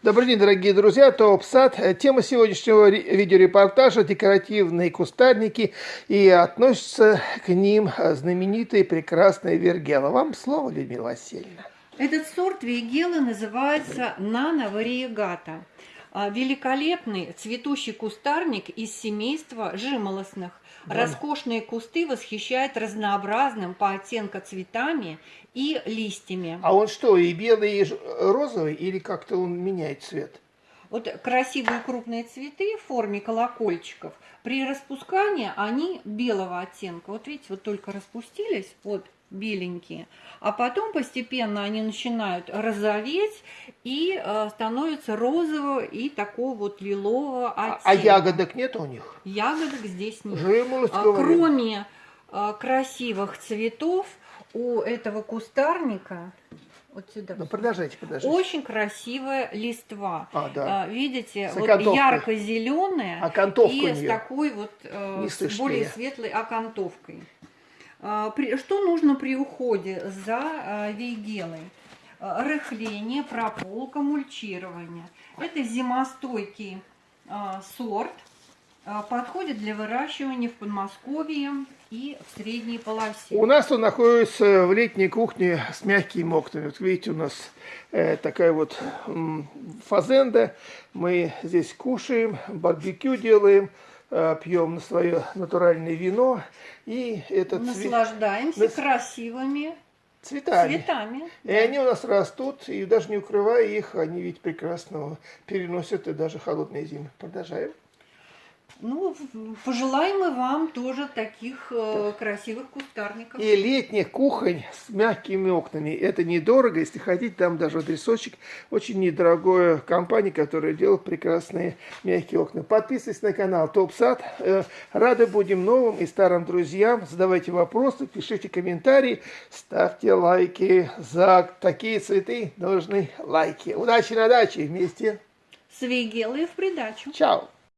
Добрый день, дорогие друзья, Топ Сад. Тема сегодняшнего видеорепортажа – декоративные кустарники, и относится к ним знаменитые прекрасные вергела. Вам слово, Людмила Васильевна. Этот сорт вейгелы называется нано вариегата. А, великолепный цветущий кустарник из семейства жимолостных. Да. Роскошные кусты восхищают разнообразным по оттенку цветами и листьями. А он что, и белый, и розовый, или как-то он меняет цвет? Вот красивые крупные цветы в форме колокольчиков, при распускании они белого оттенка. Вот видите, вот только распустились, вот беленькие, а потом постепенно они начинают розоветь и э, становятся розового и такого вот лилового оттенка. А, а ягодок нет у них? Ягодок здесь нет. А, кроме э, красивых цветов у этого кустарника вот сюда. Ну, продолжайте, продолжайте. Очень красивая листва. А, да. А, видите, с вот ярко-зеленая Окантовка и с такой вот э, с более светлой окантовкой. А, что нужно при уходе за а, вейгелой? А, рыхление, прополка, мульчирование. Это зимостойкий сорт, подходит для выращивания в Подмосковье и в средней полосе. У нас он находится в летней кухне с мягкими окнами. Вот видите, у нас э, такая вот фазенда. Мы здесь кушаем, барбекю делаем. Э, пьем на свое натуральное вино. И этот Наслаждаемся цвет... красивыми цветами. цветами и да. они у нас растут, и даже не укрывая их, они ведь прекрасно переносят и даже холодные зимы. Продолжаем. Ну, пожелаем мы вам тоже таких э, красивых кустарников. И летних кухонь с мягкими окнами. Это недорого, если хотите, там даже адресочек. Очень недорогая компания, которая делает прекрасные мягкие окна. Подписывайтесь на канал Топ Сад. Э, рады будем новым и старым друзьям. Задавайте вопросы, пишите комментарии, ставьте лайки. За такие цветы нужны лайки. Удачи на даче вместе. С Вейгелой в придачу. Чао.